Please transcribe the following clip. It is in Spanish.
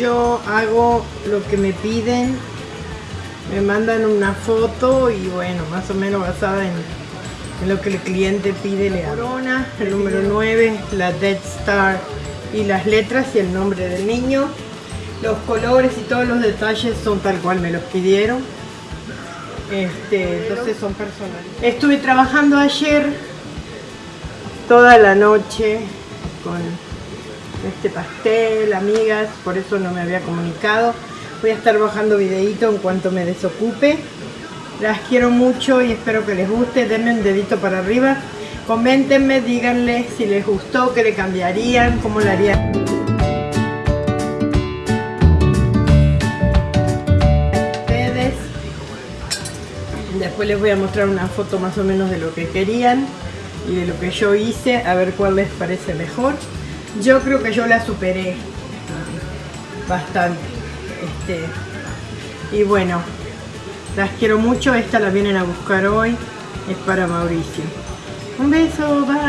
Yo hago lo que me piden, me mandan una foto y bueno, más o menos basada en, lo que el cliente pide le. Corona, el número 9, la Dead Star y las letras y el nombre del niño. Los colores y todos los detalles son tal cual me los pidieron. Este, entonces son personales. Estuve trabajando ayer toda la noche con este pastel, amigas, por eso no me había comunicado. Voy a estar bajando videito en cuanto me desocupe. Las quiero mucho y espero que les guste. Denme un dedito para arriba. Coméntenme, díganle si les gustó, qué le cambiarían, cómo lo harían. Ustedes. Después les voy a mostrar una foto más o menos de lo que querían y de lo que yo hice, a ver cuál les parece mejor. Yo creo que yo la superé bastante. Este, y bueno, las quiero mucho. Esta la vienen a buscar hoy. Es para Mauricio. Un beso, bye.